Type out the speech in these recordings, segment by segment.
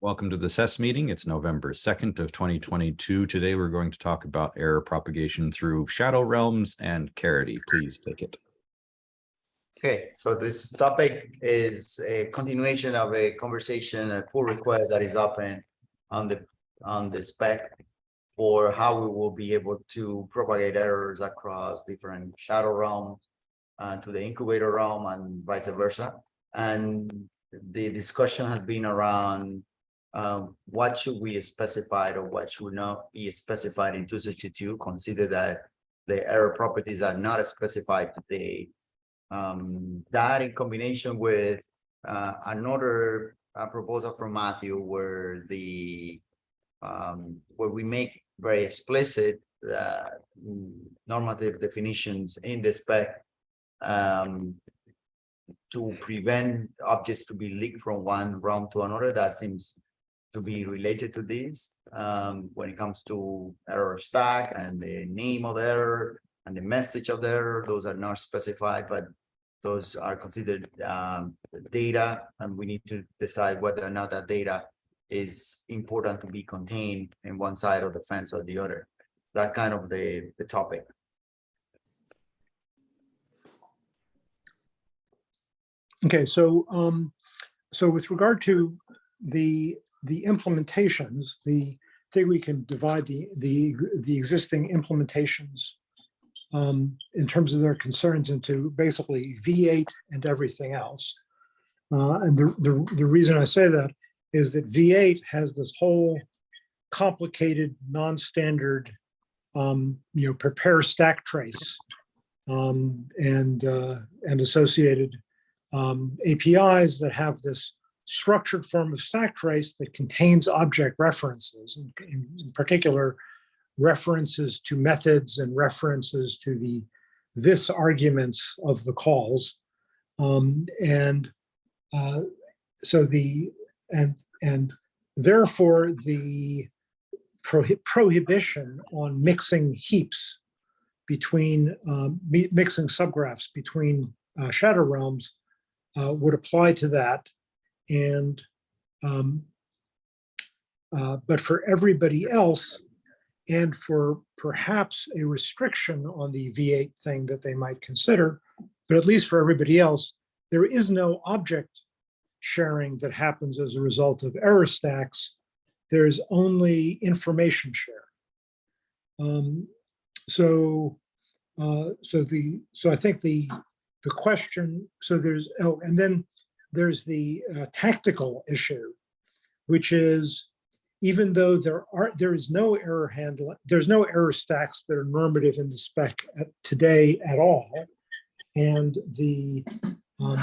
Welcome to the SES meeting. It's November 2nd of 2022. Today, we're going to talk about error propagation through shadow realms and Caridy. Please take it. Okay, so this topic is a continuation of a conversation, a pull request that is open on the, on the spec for how we will be able to propagate errors across different shadow realms uh, to the incubator realm and vice versa. And the discussion has been around um, what should we specify or what should not be specified in 262. Consider that the error properties are not specified today. Um, that in combination with uh, another uh, proposal from Matthew where the um, where we make very explicit uh, normative definitions in the spec um, to prevent objects to be leaked from one realm to another. That seems to be related to this um, when it comes to error stack and the name of the error and the message of the error. Those are not specified, but those are considered um, data, and we need to decide whether or not that data is important to be contained in one side of the fence or the other. That kind of the, the topic. Okay, so um, so with regard to the the implementations, the thing we can divide the the the existing implementations um, in terms of their concerns into basically V8 and everything else. Uh, and the, the the reason I say that is that V8 has this whole complicated, non-standard, um, you know, prepare stack trace um, and uh, and associated um, APIs that have this structured form of stack trace that contains object references, in, in, in, particular, references to methods and references to the this arguments of the calls. Um, and uh, so the, and, and therefore the prohi prohibition on mixing heaps between, um, mixing subgraphs between uh, shadow realms uh, would apply to that. And, um, uh, but for everybody else, and for perhaps a restriction on the V8 thing that they might consider, but at least for everybody else, there is no object sharing that happens as a result of error stacks. There's only information share. Um, so, uh, so the so I think the the question, so there's, oh, and then there's the uh, tactical issue, which is even though there are there is no error handling, there's no error stacks that are normative in the spec at, today at all, and the um,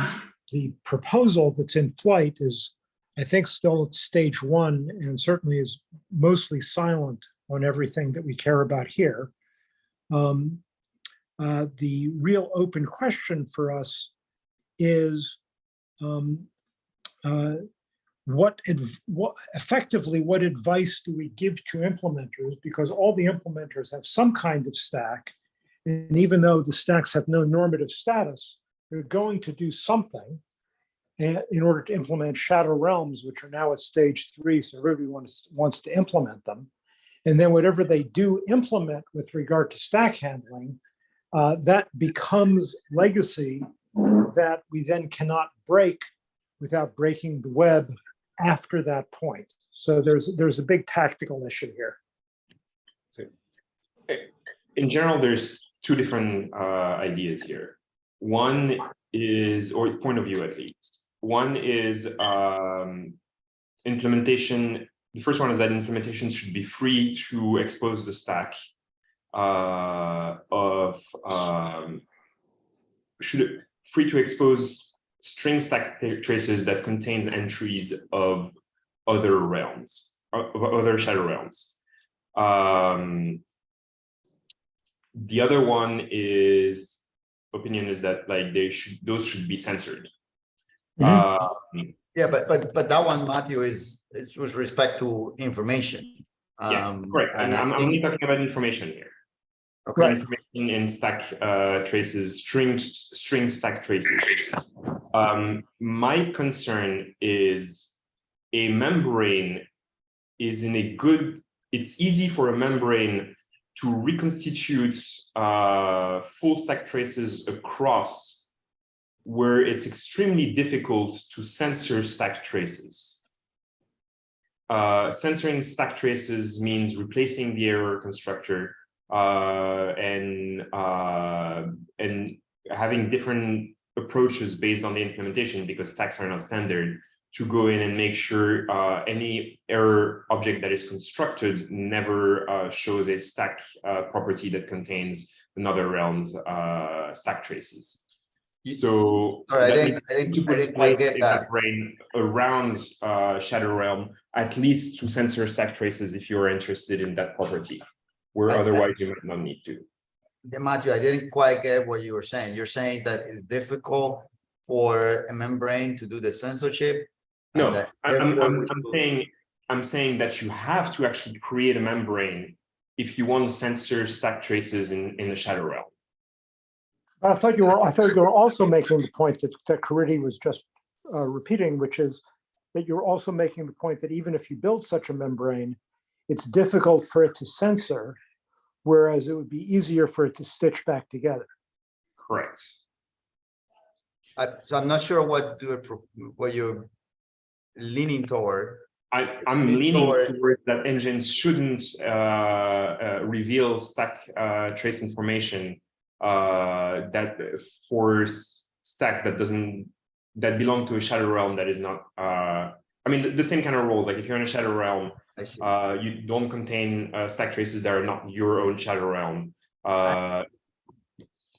the proposal that's in flight is, I think, still at stage one, and certainly is mostly silent on everything that we care about here. Um, uh, the real open question for us is um, uh, what, what effectively what advice do we give to implementers? Because all the implementers have some kind of stack and even though the stacks have no normative status they're going to do something in order to implement shadow realms which are now at stage three so everybody wants, wants to implement them. And then whatever they do implement with regard to stack handling uh, that becomes legacy that we then cannot break without breaking the web after that point. So there's there's a big tactical issue here. In general, there's two different uh, ideas here. One is, or point of view at least. One is um, implementation. The first one is that implementation should be free to expose the stack uh, of um, should free to expose string stack traces that contains entries of other realms, of other shadow realms. Um, the other one is opinion is that like they should those should be censored. Mm -hmm. um, yeah, but but but that one, Matthew, is is with respect to information. Um, yes, correct. And I'm, I'm only talking about information here. Okay. Information in stack uh, traces, string string stack traces. Um, my concern is a membrane is in a good, it's easy for a membrane to reconstitute uh, full stack traces across where it's extremely difficult to censor stack traces. Uh, censoring stack traces means replacing the error constructor and uh, and having different approaches based on the implementation because stacks are not standard to go in and make sure uh, any error object that is constructed never uh, shows a stack uh, property that contains another realm's uh, stack traces. So Sorry, I didn't, I didn't, I didn't quite place get a that. membrane around uh, Shadow Realm, at least to censor stack traces if you're interested in that property, where I- I- otherwise you might not need to. Yeah, Matthew, I didn't quite get what you were saying. You're saying that it's difficult for a membrane to do the censorship? No, I'm, I'm, I'm, we I'm should- saying, I'm saying that you have to actually create a membrane if you want to censor stack traces in, in the Shadow Realm. I thought you were, I thought you were also making the point that, that Caridy was just uh, repeating, which is that you're also making the point that even if you build such a membrane, it's difficult for it to censor, whereas it would be easier for it to stitch back together. Correct. I, so I'm not sure what you're, what you're leaning toward. I, I'm Lean leaning toward, towards that engines shouldn't uh, uh, reveal stack uh, trace information uh, that for stacks that doesn't that belong to a shadow realm that is not. Uh, I mean, the, the same kind of rules. Like if you're in a shadow realm, I see. Uh, you don't contain uh, stack traces that are not your own shadow realm. Uh,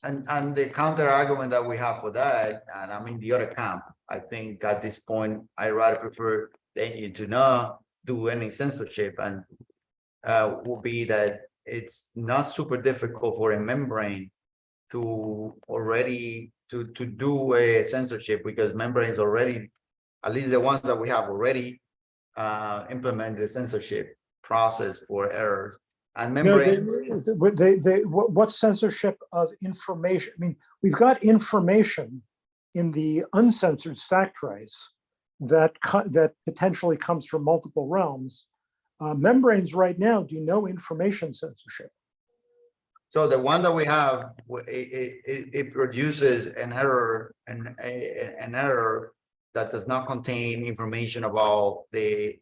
And, and the counter argument that we have for that, and I'm in the other camp, I think at this point, I rather prefer the engine to not do any censorship and uh, will be that it's not super difficult for a membrane to already, to, to do a censorship because membranes already, at least the ones that we have already uh, implement the censorship process for errors. And No, they- membranes. They, they, what what censorship of information? I mean, we've got information in the uncensored stack trace that, that potentially comes from multiple realms. Uh, Membranes right now do no information censorship. So the one that we have, it, it, it, produces an error, an, a, an error that does not contain information about the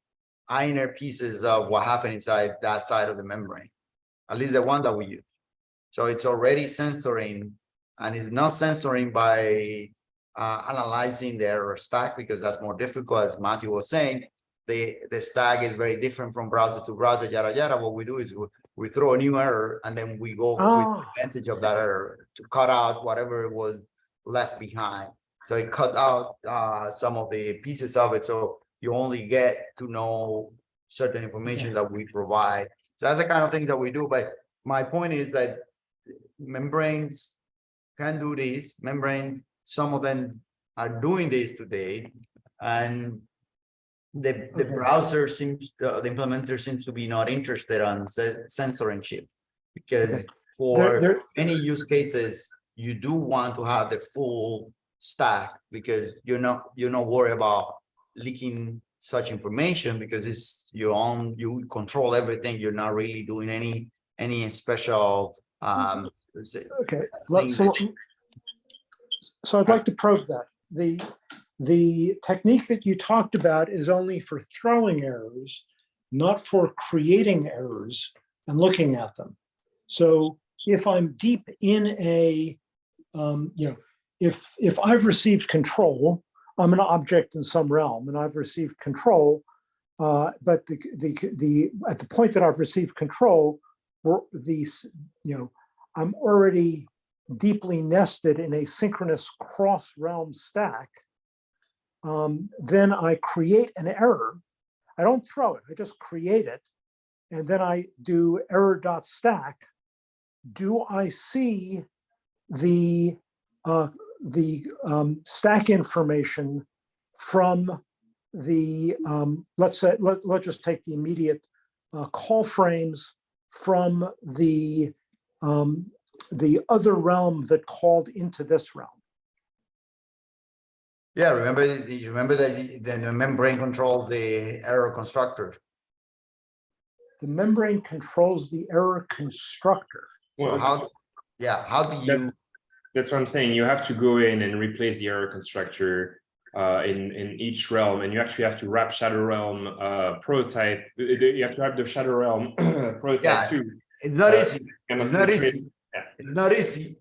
inner pieces of what happened inside that side of the membrane. At least the one that we use. So it's already censoring and it's not censoring by uh, analyzing the error stack because that's more difficult, as Matthew was saying. The, the stack is very different from browser to browser, yada, yada. What we do is we, we throw a new error and then we go with Ah. the message of that error to cut out whatever was left behind. So it cuts out uh, some of the pieces of it, so you only get to know certain information that we provide. So that's the kind of thing that we do, but my point is that membranes can do this, membranes, some of them are doing this today. And the, the browser seems, the the implementer seems to be not interested on ce- censoring chip. Because for There- there- many use cases, you do want to have the full stack because you're not, you're not worried about leaking such information because it's your own, you control everything. You're not really doing any, any special, um, Okay, so, so I'd like to probe that. The, the technique that you talked about is only for throwing errors, not for creating errors and looking at them. So if I'm deep in a, um, you know, if, if I've received control, I'm an object in some realm and I've received control. Uh, but the, the, the, at the point that I've received control, we're these, you know, I'm already deeply nested in a synchronous cross realm stack. Um, then I create an error. I don't throw it, I just create it. And then I do error dot stack. Do I see the, uh, the um, stack information from the, um, let's say, let, let's just take the immediate uh, call frames from the, um, the other realm that called into this realm. Yeah, remember, you remember that the the membrane controls the error constructor. The membrane controls the error constructor. So Well, how, yeah, how do That- you, That's what I'm saying. You have to go in and replace the error constructor uh, in in each realm, and you actually have to wrap Shadow Realm uh, prototype. You have to have the Shadow Realm Yeah. prototype too. it's not Uh, easy, it's not easy. yeah. It's not easy.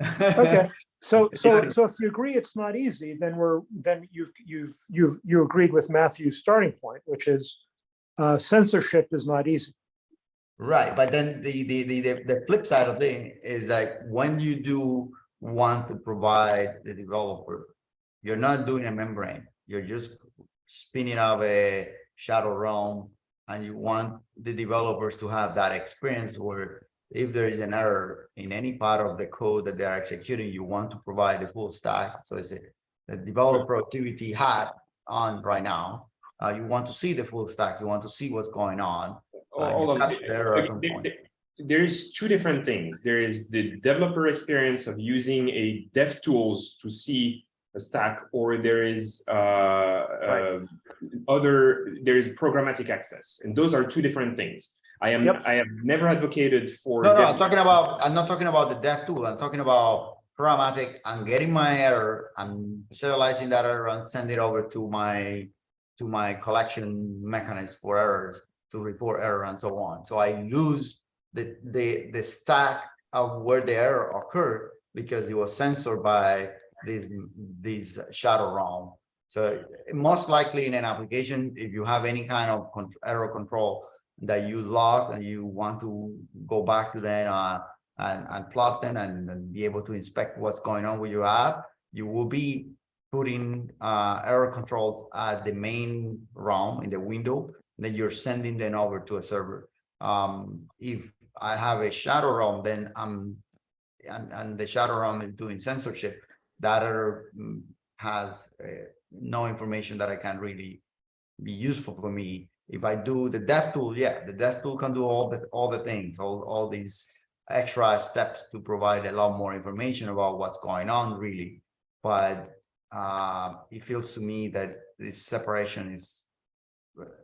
Okay, so, so, so if you agree it's not easy, then we're, then you've, you've, you've, you agreed with Matthew's starting point, which is uh, censorship is not easy. Right, but then the, the, the, the, the flip side of thing is that when you do want to provide the developer, you're not doing a membrane, you're just spinning up a shadow realm. And you want the developers to have that experience where if there is an error in any part of the code that they're executing, you want to provide the full stack. So it's a, the developer productivity hat on right now. Uh, you want to see the full stack, you want to see what's going on. Uh, Hold on. capture the error at some There- point. there- There's two different things. There is the developer experience of using a dev tools to see a stack, or there is uh, uh, other, there is programmatic access, and those are two different things. I am, Yep. I have never advocated for. No, no, I'm talking about, I'm not talking about the dev tool, I'm talking about programmatic, I'm getting my error, I'm serializing that error and send it over to my, to my collection mechanism for errors, to report error and so on. So I lose the, the, the stack of where the error occurred because it was censored by this, these shadow realm. So most likely in an application, if you have any kind of con- error control that you log and you want to go back to that uh, and, and plot them and, and be able to inspect what's going on with your app, you will be putting uh, error controls at the main realm in the window, then you're sending them over to a server. Um, if I have a shadow realm, then I'm and, and the shadow realm is doing censorship, that error mm, has uh, no information that I can really be useful for me. If I do the dev tool, yeah, the dev tool can do all the, all the things, all, all these extra steps to provide a lot more information about what's going on really. But uh, it feels to me that this separation is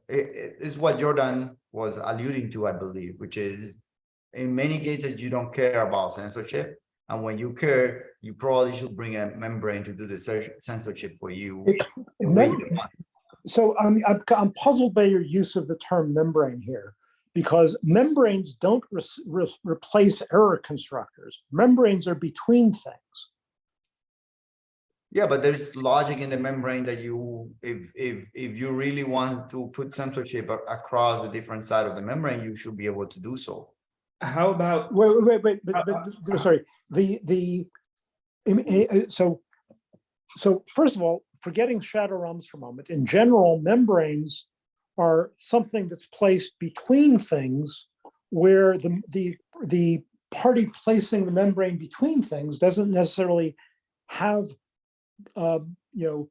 it, it is what Jordan was alluding to, I believe, which is in many cases, you don't care about censorship. And when you care, you probably should bring a membrane to do the censorship for you. It- the way Mem- you want. So I'm, I'm, I'm puzzled by your use of the term membrane here, because membranes don't res- re- replace error constructors. Membranes are between things. Yeah, but there's logic in the membrane that you, if, if, if you really want to put censorship across the different side of the membrane, you should be able to do so. How about, Wait, wait, wait, wait, but, Uh, but, sorry, the, the, eh, eh, so, so first of all, forgetting shadow realms for a moment, in general, membranes are something that's placed between things where the, the, the party placing the membrane between things doesn't necessarily have, uh, you know,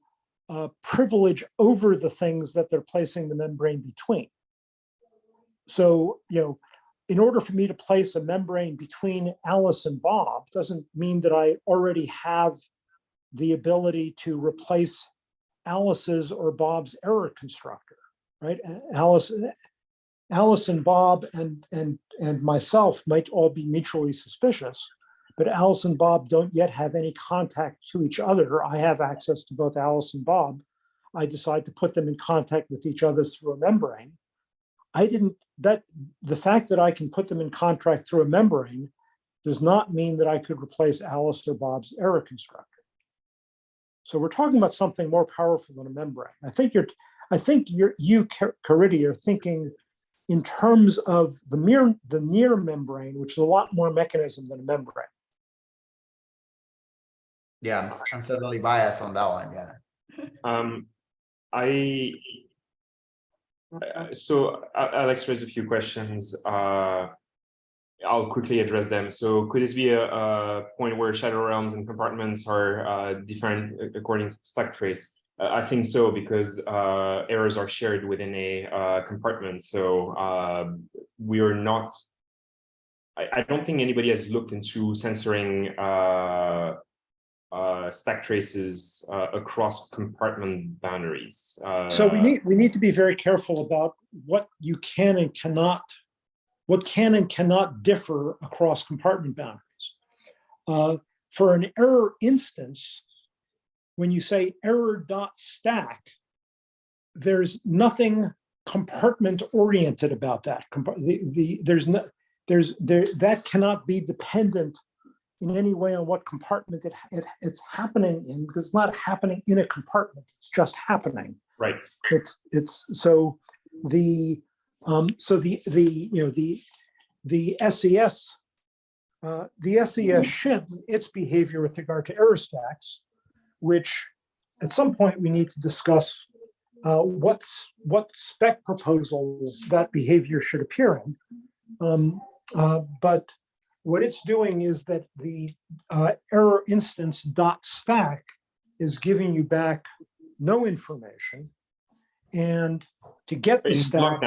uh, privilege over the things that they're placing the membrane between. So, you know, in order for me to place a membrane between Alice and Bob doesn't mean that I already have the ability to replace Alice's or Bob's error constructor, right? Alice, Alice and Bob and, and, and myself might all be mutually suspicious, but Alice and Bob don't yet have any contact to each other. I have access to both Alice and Bob. I decide to put them in contact with each other through a membrane. I didn't, that, the fact that I can put them in contract through a membrane does not mean that I could replace Alice or Bob's error constructor. So we're talking about something more powerful than a membrane. I think you're, I think you're, you, Car- Caridy, are thinking in terms of the mere, the near membrane, which is a lot more mechanism than a membrane. Yeah, I'm I'm certainly biased on that one, yeah. um, I, I- so Alex raised a few questions. Uh, I'll quickly address them. So could this be a, a point where shadow realms and compartments are uh, different according to stack trace? Uh, I think so because uh, errors are shared within a uh, compartment. So uh, we are not. I, I don't think anybody has looked into censoring uh, uh, stack traces uh, across compartment boundaries. So we Uh, need, we need to be very careful about what you can and cannot, what can and cannot differ across compartment boundaries. Uh, For an error instance, when you say error dot stack, there's nothing compartment oriented about that. The, the, there's no, there's, there, that cannot be dependent in any way on what compartment it, it, it's happening in, because it's not happening in a compartment, it's just happening. Right, it's it's so the um so the the you know the the SES uh the SES should its behavior with regard to error stacks which at some point we need to discuss uh what's what spec proposal that behavior should appear in. Um uh but what it's doing is that the uh error instance dot stack is giving you back no information. And to get the stack.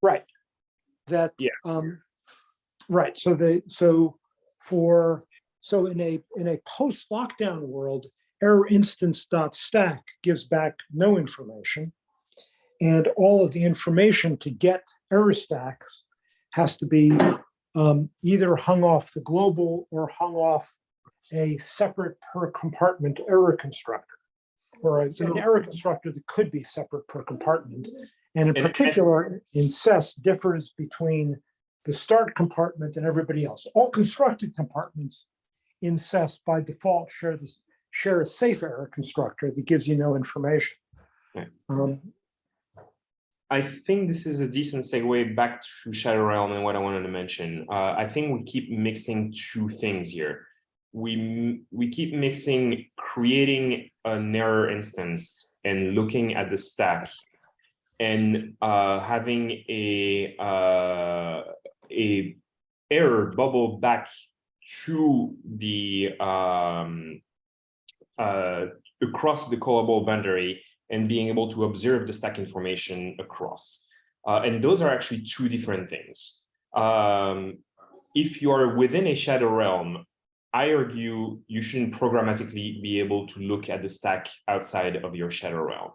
Right. That. Yeah. Um, right, so they, so for, so in a, in a post-lockdown world, error instance dot stack gives back no information. And all of the information to get error stacks has to be um, either hung off the global or hung off a separate per compartment error constructor. Or a- an error constructor that could be separate per compartment. And in And- and- particular, in SES differs between the start compartment and everybody else. All constructed compartments in SES by default share this, share a safe error constructor that gives you no information. Right. Um, I think this is a decent segue back to Shadow Realm and what I wanted to mention. Uh, I think we keep mixing two things here. We we keep mixing creating an error instance and looking at the stack and uh, having a uh, a error bubble back to the um, uh, across the callable boundary and being able to observe the stack information across. Uh, and those are actually two different things. Um, if you are within a shadow realm, I argue you shouldn't programmatically be able to look at the stack outside of your shadow realm.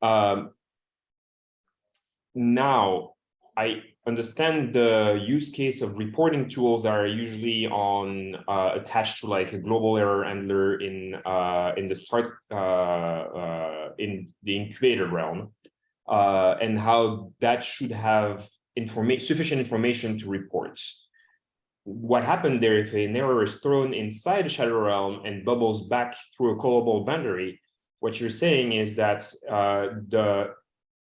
Um, now, I understand the use case of reporting tools that are usually on uh, attached to like a global error handler in uh, in the start uh, uh, in the incubator realm, uh, and how that should have information sufficient information to report. What happened there if an error is thrown inside the shadow realm and bubbles back through a callable boundary? What you're saying is that uh, the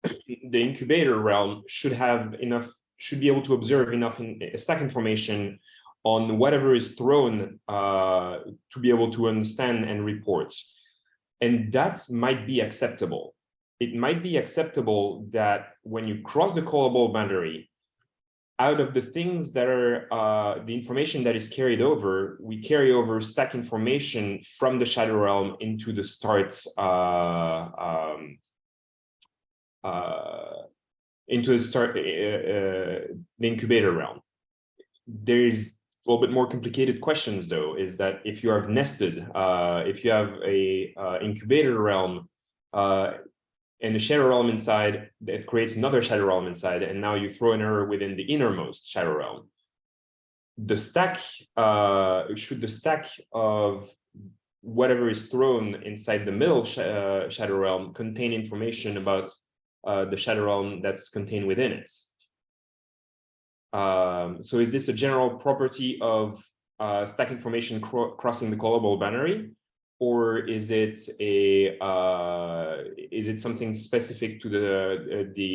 the incubator realm should have enough, should be able to observe enough in stack information on whatever is thrown uh, to be able to understand and report. And that might be acceptable. It might be acceptable that when you cross the callable boundary, out of the things that are uh, the information that is carried over, we carry over stack information from the shadow realm into the start uh, um, uh, into start uh, uh, the incubator realm. There is a little bit more complicated questions though, is that if you are nested, uh, if you have a uh, incubator realm uh, and the shadow realm inside, that creates another shadow realm inside, and now you throw an error within the innermost shadow realm. The stack, uh, should the stack of whatever is thrown inside the middle sh shadow realm contain information about uh, the shadow realm that's contained within it. Um, so is this a general property of uh, stack information cro crossing the callable boundary? Or is it a uh, is it something specific to the uh, the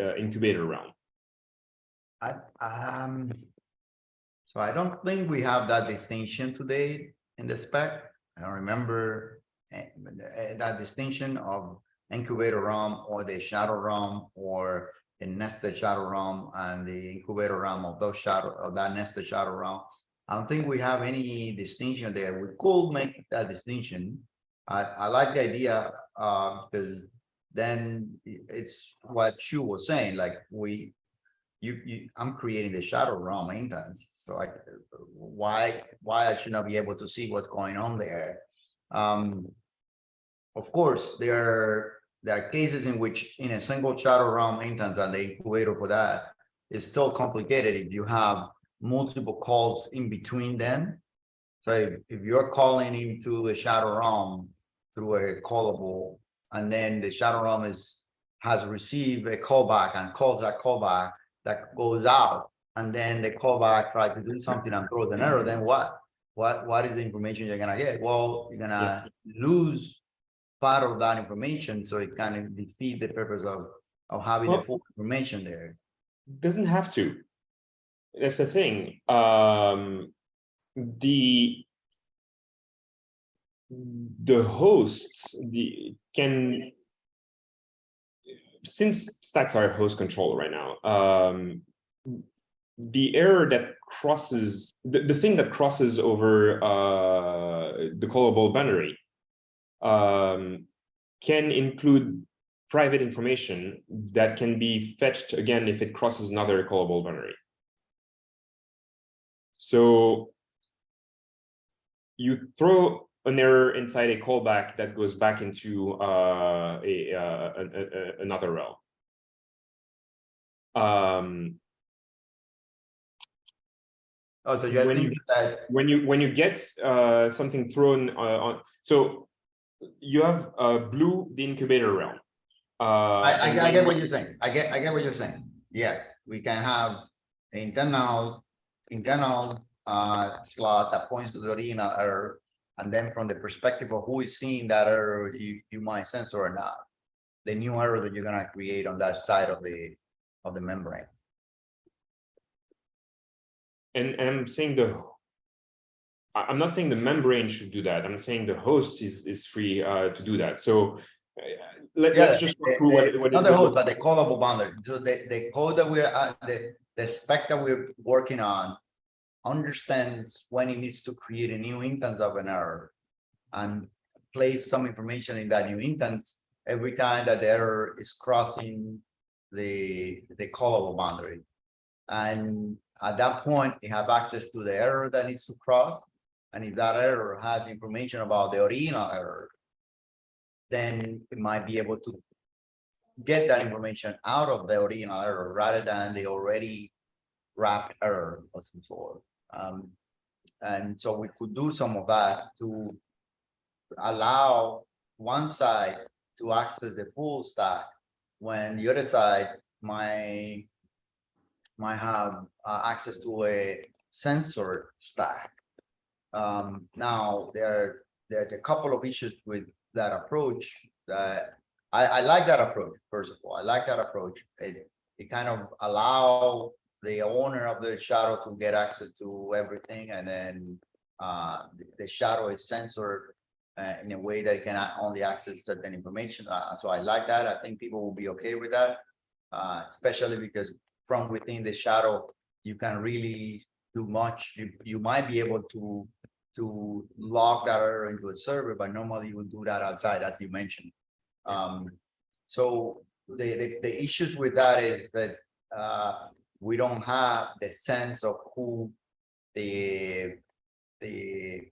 uh, incubator realm? I, um, so I don't think we have that distinction today in the spec. I don't remember eh, eh, that distinction of incubator realm or the shadow realm or the nested shadow realm and the incubator realm of those shadow of that nested shadow realm. I don't think we have any distinction there. We could make that distinction. I, I like the idea, because then it's what Chu was saying, like we, you, you, I'm creating the shadow realm instance, so I, why, why I should not be able to see what's going on there? Um, of course, there are, there are cases in which in a single shadow realm instance and the incubator for that is still complicated if you have multiple calls in between them. So if, if you're calling into a shadow realm through a callable, and then the shadow realm is, has received a callback and calls that callback that goes out, and then the callback tries to do something and throws an error, then what? What, what is the information you're gonna get? Well, you're gonna lose part of that information, so it kind of defeat the purpose of, of having the full information there. Doesn't have to. That's the thing. Um, the the hosts the can since stacks are host control right now. Um, the error that crosses the, the thing that crosses over uh, the callable boundary um, can include private information that can be fetched again if it crosses another callable boundary. So you throw an error inside a callback that goes back into uh, a, uh, a- a- another realm. Um, Oh, so you're When you- that, when you when you get uh, something thrown uh, on, so you have uh, blue the incubator realm. Uh, I, I, I get what you're saying. I get, I get what you're saying. Yes, we can have internal, internal, uh, slot that points to the original error. And then from the perspective of who is seeing that error, you, you might censor or not. The new error that you're gonna create on that side of the, of the membrane. And and I'm saying the. I'm not saying the membrane should do that. I'm saying the host is is free uh, to do that. So uh, let, Yeah, let's just go through what. the- what Not the host, but the callable boundary. So the, the code that we're, uh, the, the spec that we're working on. Understands when it needs to create a new instance of an error. And place some information in that new instance every time that the error is crossing the, the callable boundary. And at that point, you have access to the error that needs to cross. And if that error has information about the original error. Then it might be able to get that information out of the original error rather than the already wrapped error of some sort. Um, and so we could do some of that to allow one side to access the full stack when the other side might might have uh, access to a sensor stack. Um, now, there, are a couple of issues with that approach that I, I like that approach, first of all. I like that approach. It, it kind of allow the owner of the shadow to get access to everything and then uh, the- the shadow is censored uh, in a way that it can only access certain information. Uh, so I like that. I think people will be okay with that. Uh, especially because from within the shadow, you can really do much. You, you might be able to to log that error into a server, but normally you would do that outside, as you mentioned. Um, so the, the, the issues with that is that, uh, we don't have the sense of who the, the,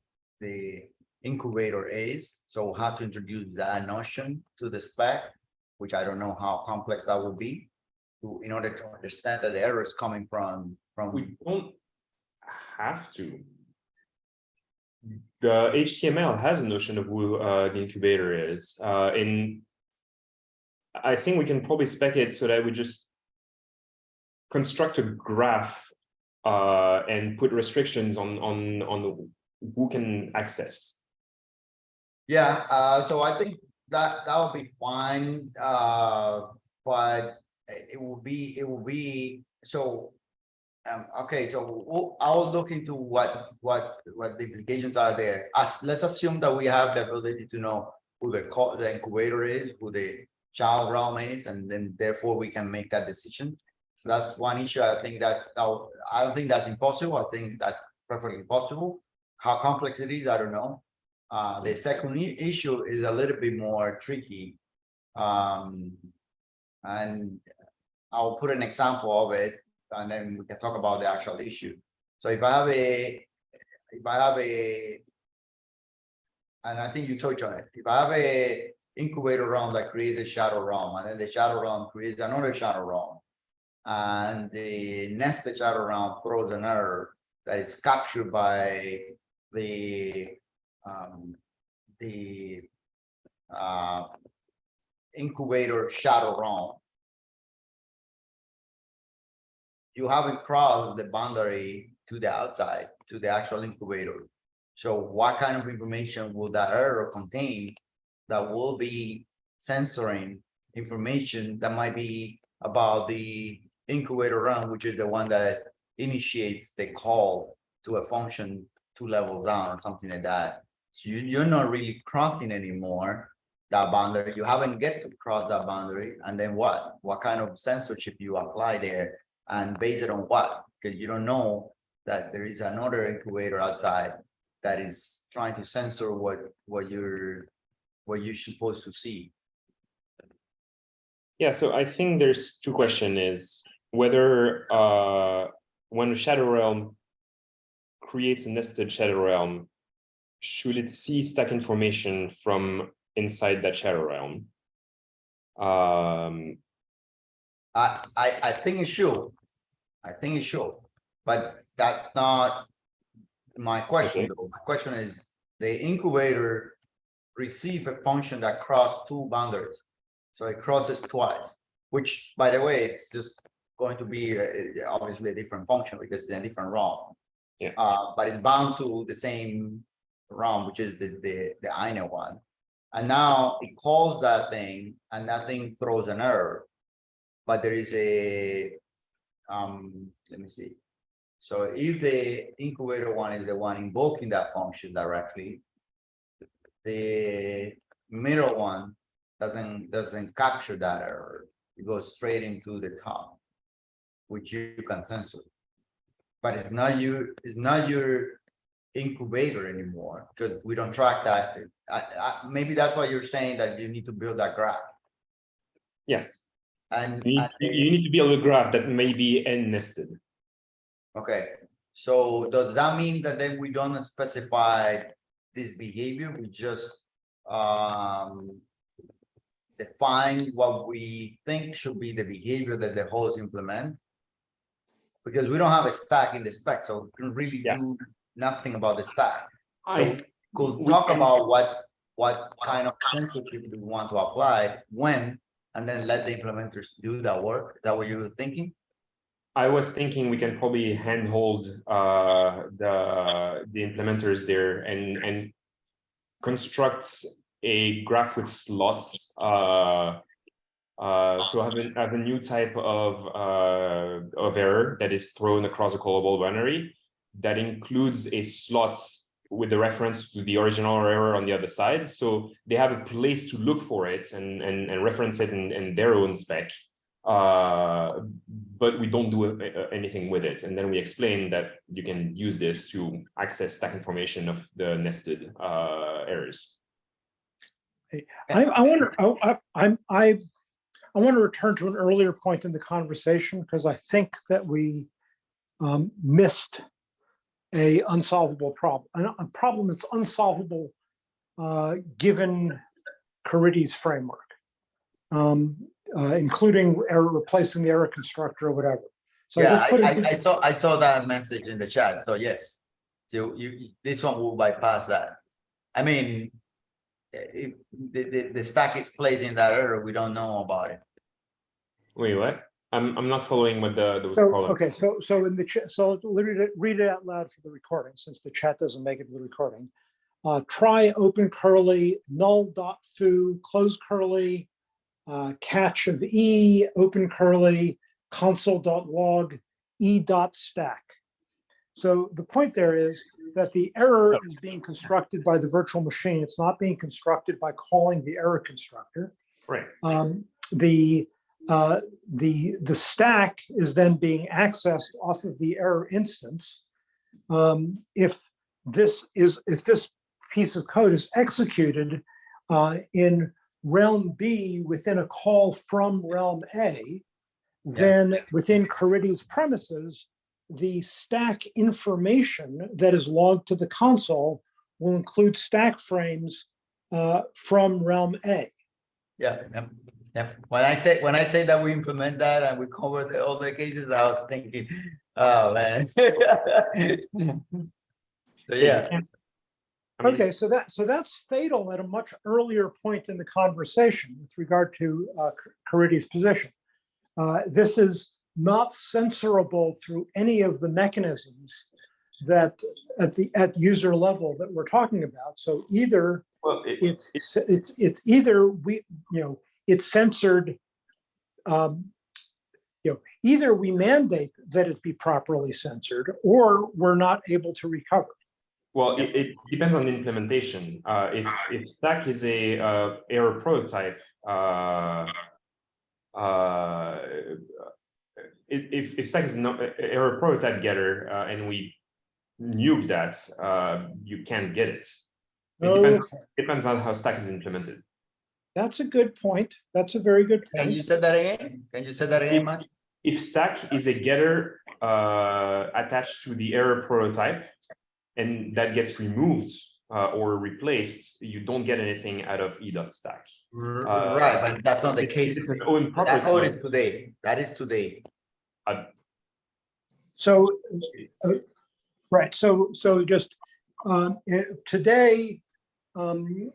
the incubator is. So we'll to introduce that notion to the spec, which I don't know how complex that will be. To, in order to understand that the error is coming from, from, We don't have to. The HTML has a notion of who uh, the incubator is, uh, in. I think we can probably spec it so that we just. Construct a graph. Uh, and put restrictions on, on, on who can access. Yeah, uh, so I think that, that would be fine, uh, but it will be, it will be, so. Um, okay, so I'll look into what, what, what the implications are there. Uh, let's assume that we have the ability to know who the the incubator is, who the child realm is, and then therefore we can make that decision. So that's one issue. I think that, I don't think that's impossible. I think that's perfectly possible. How complex it is, I don't know. Uh, the second issue is a little bit more tricky. Um, and I'll put an example of it. And then we can talk about the actual issue. So if I have a, if I have a. And I think you touched on it, if I have a incubator realm that creates a shadow realm, and then the shadow realm creates another shadow realm. And the nested shadow realm throws an error that is captured by the, um, the. Uh. Incubator shadow realm. You haven't crossed the boundary to the outside, to the actual incubator. So what kind of information will that error contain? That will be censoring information that might be about the incubator run, which is the one that initiates the call to a function two levels down or something like that. So you, you're not really crossing anymore that boundary. You haven't get to cross that boundary. And then what? What kind of censorship you apply there? And based on what? Because you don't know that there is another incubator outside that is trying to censor what, what you're, what you're supposed to see. Yeah, so I think there's two question is whether uh when a shadow realm creates a nested shadow realm, should it see stack information from inside that shadow realm? Um, I, I, I think it should. I think it should, but that's not my question, Okay. though. My question is, the incubator receive a function that cross two boundaries. So it crosses twice, which, by the way, it's just going to be uh, obviously a different function because it's a different realm. Yeah. Uh, but it's bound to the same realm, which is the, the, the INA one. And now it calls that thing and that thing throws an error. But there is a, um, let me see. So if the incubator one is the one invoking that function directly. The middle one doesn't, doesn't capture that error. It goes straight into the top. Which you can censor. But it's not your, it's not your incubator anymore, because we don't track that. I, I, maybe that's why you're saying that you need to build that graph. yes, And, you need, and you need to build a graph that may be n nested. Okay, so does that mean that then we don't specify this behavior, we just um. Define what we think should be the behavior that the hosts implement? Because we don't have a stack in the spec, so we can really Yeah. do nothing about the stack. I, Could talk can- about what, what kind of censorship we want to apply, when, and then let the implementers do that work, is that what you were thinking? I was thinking we can probably handhold uh the the implementers there and and construct a graph with slots. Uh, uh, so have a have a new type of uh of error that is thrown across a callable binary that includes a slot with the reference to the original error on the other side. So they have a place to look for it and and and reference it in in their own spec uh, but we don't do a- anything with it. And then we explain that you can use this to access stack information of the nested uh, errors. I, I wonder, I- I'm, I, I want to return to an earlier point in the conversation because I think that we um, missed a unsolvable problem, a problem that's unsolvable uh, given Caridy's framework, um, uh, including error, replacing the error constructor or whatever. So Yeah, I, I, I saw, I saw that message in the chat, so yes. So you, you- this one will bypass that. I mean. If the, the, the stack is placing that error, we don't know about it. Wait, what? I'm, I'm not following what the, the So, problem. okay, so, so in the, chat, so read it, read it out loud for the recording, since the chat doesn't make it to the recording. Uh, try open curly, null dot foo, close curly, uh, catch of E, open curly, console dot log, E dot stack. So the point there is that the error is being constructed by the virtual machine. It's not being constructed by calling the error constructor. Right. Um, the, uh, the, the stack is then being accessed off of the error instance. Um, if this is, if this piece of code is executed uh, in realm B within a call from realm A, then within Caridy's premises, the stack information that is logged to the console will include stack frames uh, from realm A. Yeah, yeah, yeah. When I say, when I say that we implement that and we cover the, all the cases, I was thinking, oh, man. So, yeah, Okay, so that, so that's fatal at a much earlier point in the conversation with regard to uh, Caridy's position. Uh, This is not censorable through any of the mechanisms that at the, at user level that we're talking about. So either Well, it- it's, it's, it's either we, you know, it's censored. um, You know, either we mandate that it be properly censored or we're not able to recover. Well, it, it depends on the implementation. Uh, if, if Stack is a, uh, error prototype, uh, uh, if, if, Stack is not a- a error prototype getter, uh, and we nuke that, uh, you can't get it. It depends, Okay. depends on how Stack is implemented. That's a good point. That's a very good point. can you say that again? Can you say that again, Matt? If Stack is a getter, uh, attached to the error prototype, and that gets removed, uh, or replaced, you don't get anything out of e dot stack. Uh, Right, but that's not the It's- case. It's an own That code is today, that is today. So, uh, right, so, so just, um, eh, today, um,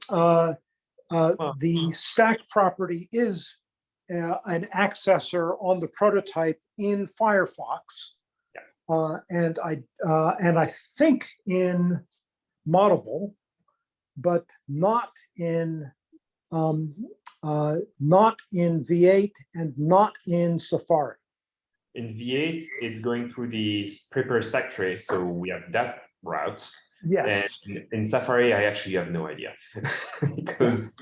uh, the stack property is uh, an accessor on the prototype in Firefox. Uh, and I, uh, and I think in Moddable, but not in, um, uh, not in V8 and not in Safari. In V8, it's going through the prepare stack trace, so we have that route. Yes. And in Safari, I actually have no idea. Because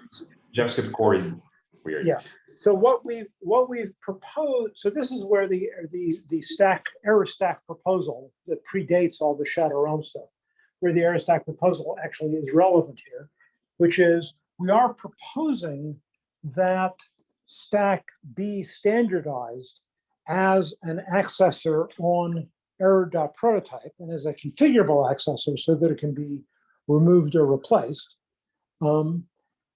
JavaScriptCore is weird. Yeah. So what we've what we've proposed, so this is where the, the, the stack, error stack proposal that predates all the Shadow Realm stuff, where the error stack proposal actually is relevant here, which is we are proposing that stack be standardized as an accessor on error.prototype and as a configurable accessor so that it can be removed or replaced. Um,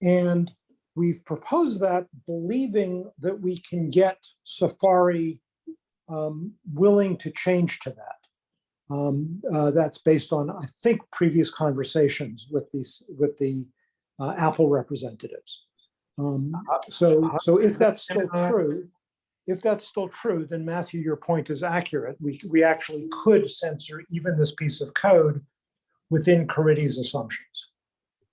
and we've proposed that believing that we can get Safari um, willing to change to that. Um, uh, that's based on, I think, previous conversations with these, with the uh, Apple representatives. Um, so, so if that's still true, if that's still true, then Matthew, your point is accurate. We, we actually could censor even this piece of code within Caridy's assumptions.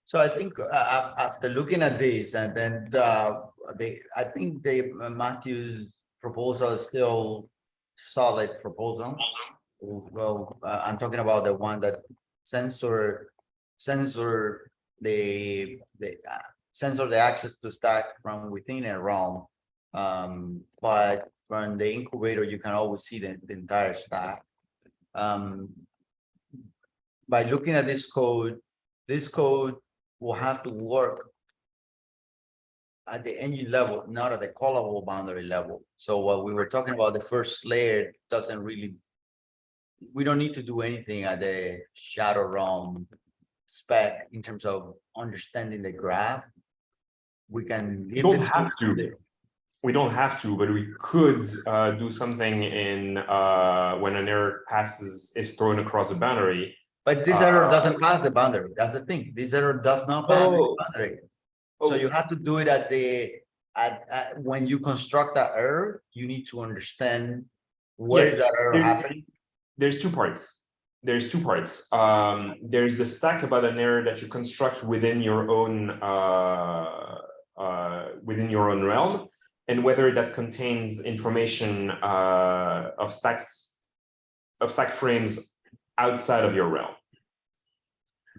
So I think uh, after looking at this and then uh, they, I think the uh, Matthew's proposal is still solid proposal. Well, uh, I'm talking about the one that censor, censor the, the, uh, censor the access to stack from within a realm. Um, but from the incubator, you can always see the, the entire stack. Um, by looking at this code, this code will have to work at the engine level, not at the callable boundary level. So what we were talking about, the first layer doesn't really, we don't need to do anything at the shadow realm spec in terms of understanding the graph. We can. give don't the have to. We don't have to, but we could uh, do something in uh, when an error passes, is thrown across the boundary. But this error Uh, doesn't pass the boundary. That's the thing. This error does not pass the Oh. boundary. Oh, So you have to do it at the, at, at, when you construct that error, you need to understand where is Yes, that error happening? there's two parts. There's two parts. Um, there's the stack about an error that you construct within your own uh, uh, within your own realm, and whether that contains information uh, of stacks of stack frames outside of your realm.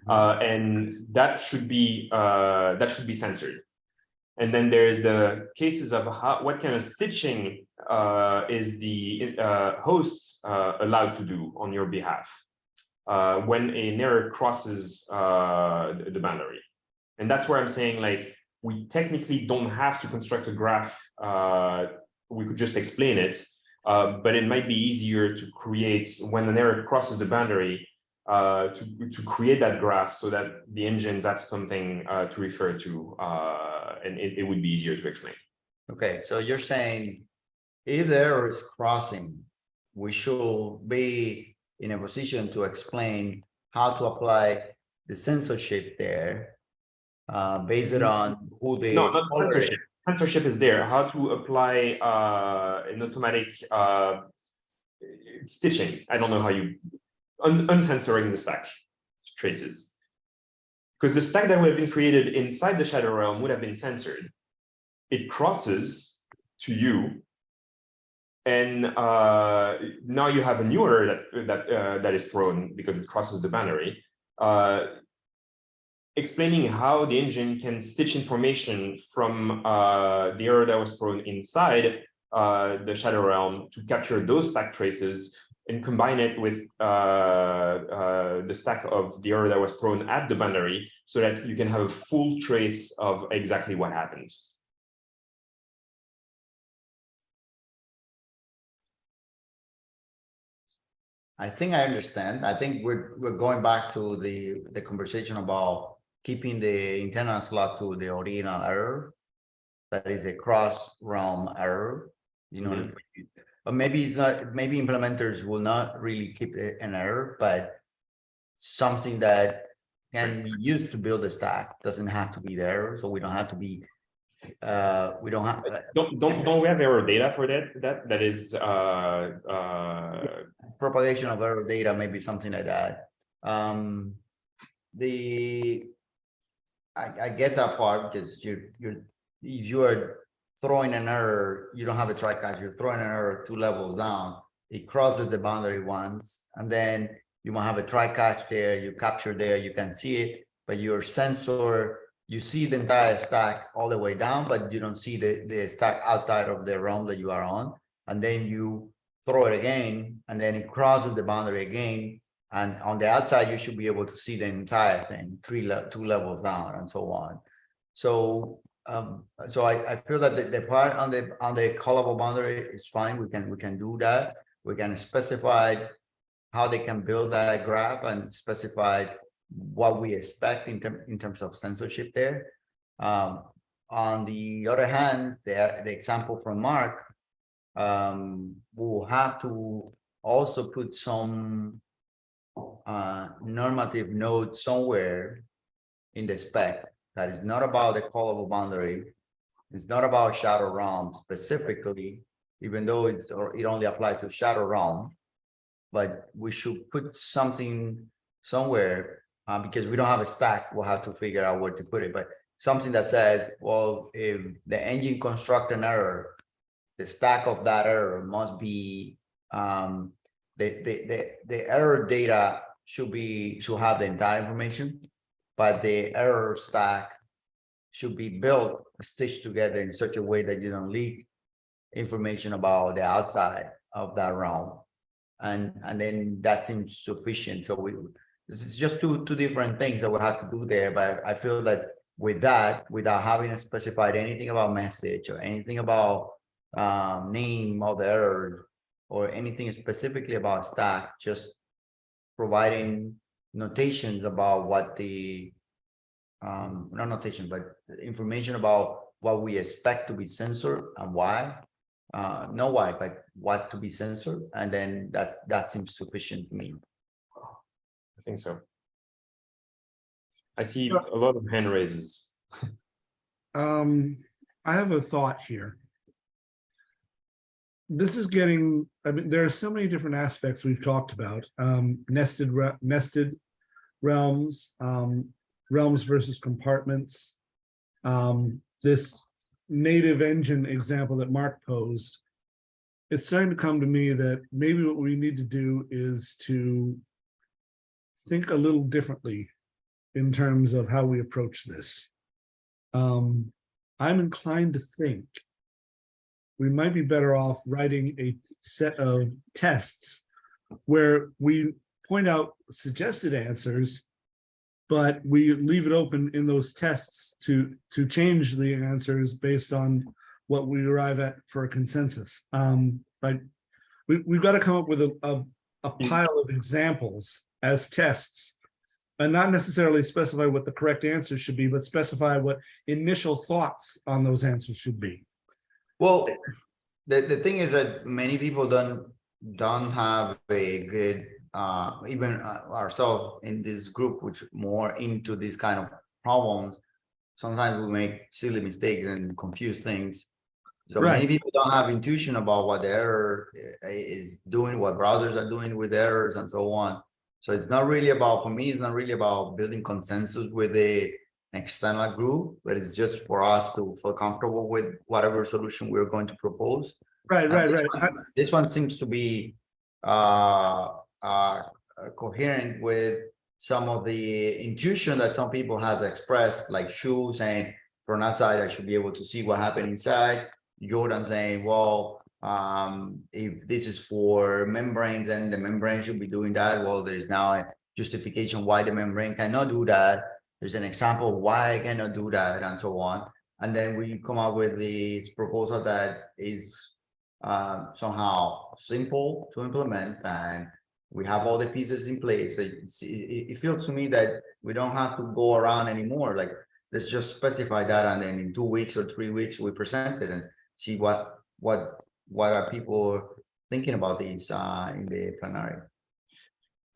Uh, and that should be uh, that should be censored. And then there's the cases of how, what kind of stitching uh, is the uh, host uh, allowed to do on your behalf uh, when an error crosses uh, the the boundary. And that's where I'm saying like, we technically don't have to construct a graph uh, we could just explain it. Uh, but it might be easier to create when an error crosses the boundary uh, to, to create that graph so that the engines have something uh, to refer to uh, and it, it would be easier to explain. Okay, so you're saying if the error is crossing, we should be in a position to explain how to apply the censorship there. Uh, based on who they No, not censorship. Censorship is there. How to apply uh, an automatic uh, stitching. I don't know how you un uncensoring the stack traces. Because the stack that would have been created inside the shadow realm would have been censored. It crosses to you. And uh, now you have a new error that that uh, that is thrown because it crosses the boundary. Uh, explaining how the engine can stitch information from uh, the error that was thrown inside uh, the shadow realm to capture those stack traces and combine it with uh, uh, the stack of the error that was thrown at the boundary so that you can have a full trace of exactly what happened. I think I understand. I think we're, we're going back to the, the conversation about keeping the internal slot to the original error. That is a cross realm error, you know, Mhm. but maybe it's not, maybe implementers will not really keep an error, but something that can be used to build a stack, doesn't have to be there, so we don't have to be, uh, we don't have, Don't don't don't we have error data for that? That that is uh, uh, propagation of error data, maybe something like that. Um, the, I, I get that part because you're, you're, if you are throwing an error, you don't have a try catch, you're throwing an error two levels down. It crosses the boundary once, and then you might have a try catch there, you capture there, you can see it, but your sensor, you see the entire stack all the way down, but you don't see the, the stack outside of the realm that you are on. And then you throw it again, and then it crosses the boundary again. And on the outside, you should be able to see the entire thing, three, le- two levels down and so on. So, um, so I, I feel that the, the part on the, on the callable boundary is fine, we can, we can do that. We can specify how they can build that graph and specify what we expect in term, in terms of censorship there. Um, on the other hand, the, the example from Mark, um, we'll have to also put some uh, normative note somewhere in the spec that is not about the callable boundary. It's not about shadow realm specifically, even though it's, or it only applies to shadow realm. But we should put something somewhere, uh, because we don't have a stack, we'll have to figure out where to put it, but something that says, well, if the engine construct an error, the stack of that error must be, um, the, the, the, error data should be, should have the entire information. But the error stack should be built, stitched together in such a way that you don't leak information about the outside of that realm. And, and then that seems sufficient. So we, is just two, two different things that we have to do there, but I feel that with that, without having specified anything about message or anything about um, name of the error or anything specifically about stack, just providing notations about what the um, not notation, but information about what we expect to be censored and why. Uh, no why, but what to be censored, and then that, that seems sufficient to me. I think so. I see a lot of hand raises. Um, I have a thought here. This is getting, I mean, there are so many different aspects we've talked about, um, nested, re- nested realms, um, realms versus compartments. Um, this native engine example that Mark posed. It's starting to come to me that maybe what we need to do is to think a little differently in terms of how we approach this. Um, I'm inclined to think we might be better off writing a set of tests where we point out suggested answers, but we leave it open in those tests to, to change the answers based on what we arrive at for a consensus. Um, but we, we've got to come up with a, a, a pile of examples as tests. And not necessarily specify what the correct answer should be, but specify what initial thoughts on those answers should be. Well, the, the thing is that many people don't, don't have a good, uh, even uh, ourselves in this group, which more into these kind of problems. Sometimes we make silly mistakes and confuse things. So many people don't have intuition about what the error is doing, what browsers are doing with errors and so on. So it's not really about, for me, it's not really about building consensus with external group, but it's just for us to feel comfortable with whatever solution we're going to propose. Right, And right, this right. one- This one seems to be uh, uh, coherent with some of the intuition that some people has expressed, like Shu saying, from outside, I should be able to see what happened inside. Jordan saying, well, um, if this is for membranes, then the membrane should be doing that. Well, there's now a justification why the membrane cannot do that. There's an example why I cannot do that and so on. And then we come up with this proposal that is uh, somehow simple to implement and we have all the pieces in place. So it feels to me that we don't have to go around anymore, like, let's just specify that and then in two weeks or three weeks, we present it and see what, what, what are people thinking about these uh, in the plenary.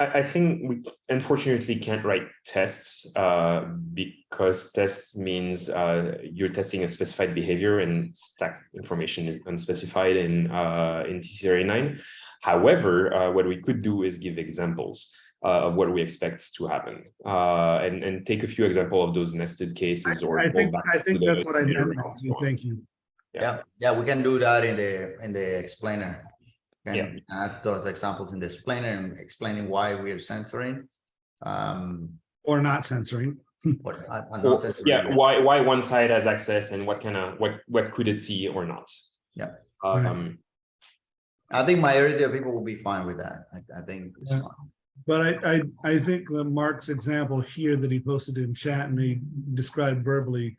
I, I think we unfortunately can't write tests uh, because tests means uh, you're testing a specified behavior and stack information is unspecified in uh, in TC39. However, uh, what we could do is give examples uh, of what we expect to happen uh, and and take a few example of those nested cases or I go think, back I to think the that's what I meant, Thank you. Yeah. Yeah, yeah, we can do that in the, in the explainer. Yeah. Add those examples in the explainer and explaining why we are censoring. Um, Or not censoring. what, Or- not censoring. Yeah, why why one side has access and what kind of what what could it see or not? Yeah. Right. Um, I think majority of people will be fine with that. I, I think it's Yeah. fine. But I, I, I think that Mark's example here that he posted in chat and he described verbally,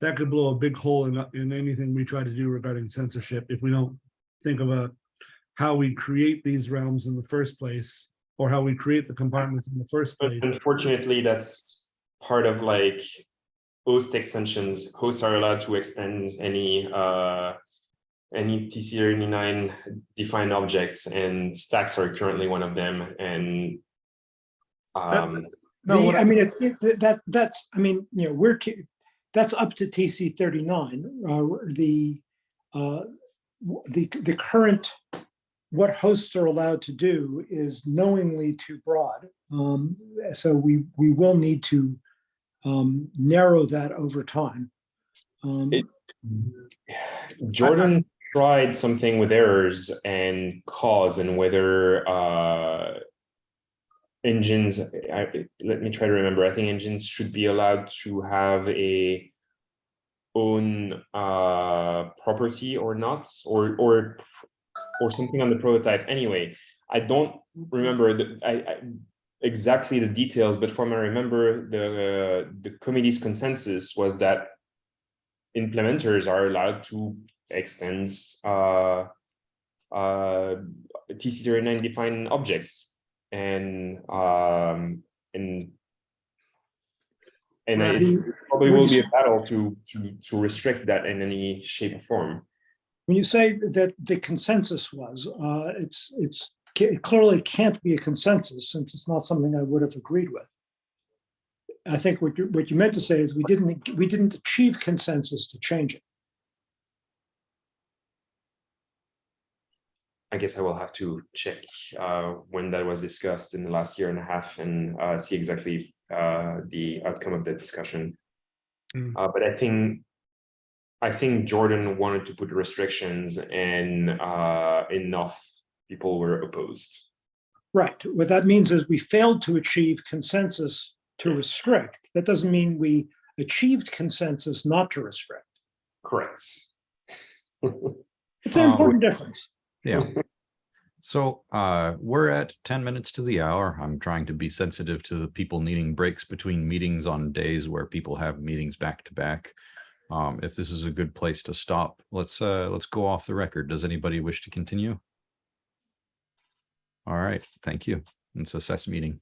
that could blow a big hole in, in anything we try to do regarding censorship if we don't think of a, how we create these realms in the first place, or how we create the compartments in the first place. unfortunately, that's part of like host extensions. Hosts are allowed to extend any uh any TC39 defined objects and stacks are currently one of them and um No, The- what I mean, it's, it, that, that's, I mean, you know, we're, that's up to TC thirty-nine, uh, the, uh, the, the current, what hosts are allowed to do is knowingly too broad. Um, so we, we will need to, um, narrow that over time. Um, It- Jordan tried something with errors and cause and whether uh engines, I, let me try to remember, I think engines should be allowed to have a own uh property or not, or or or something on the prototype. Anyway, I don't remember the I, I exactly the details, but from I remember the the committee's consensus was that implementers are allowed to extend uh, uh, TC39 defined objects and um, and and Right. it probably will be a battle to to to restrict that in any shape or form. When you say that the consensus was, uh, it's, it's, it clearly can't be a consensus since it's not something I would have agreed with. I think what you, what you meant to say is we didn't, we didn't achieve consensus to change it. I guess I will have to check uh, when that was discussed in the last year and a half and uh, see exactly uh, the outcome of that discussion. Uh, but I think I think Jordan wanted to put restrictions and uh, enough people were opposed. Right. What that means is we failed to achieve consensus to Yes. restrict. That doesn't mean we achieved consensus not to restrict. Correct. It's an Um, important difference. Yeah. So uh, we're at ten minutes to the hour. I'm trying to be sensitive to the people needing breaks between meetings on days where people have meetings back to back. Um, if this is a good place to stop, let's, uh, let's go off the record. Does anybody wish to continue? All right, thank you. It's a SES meeting.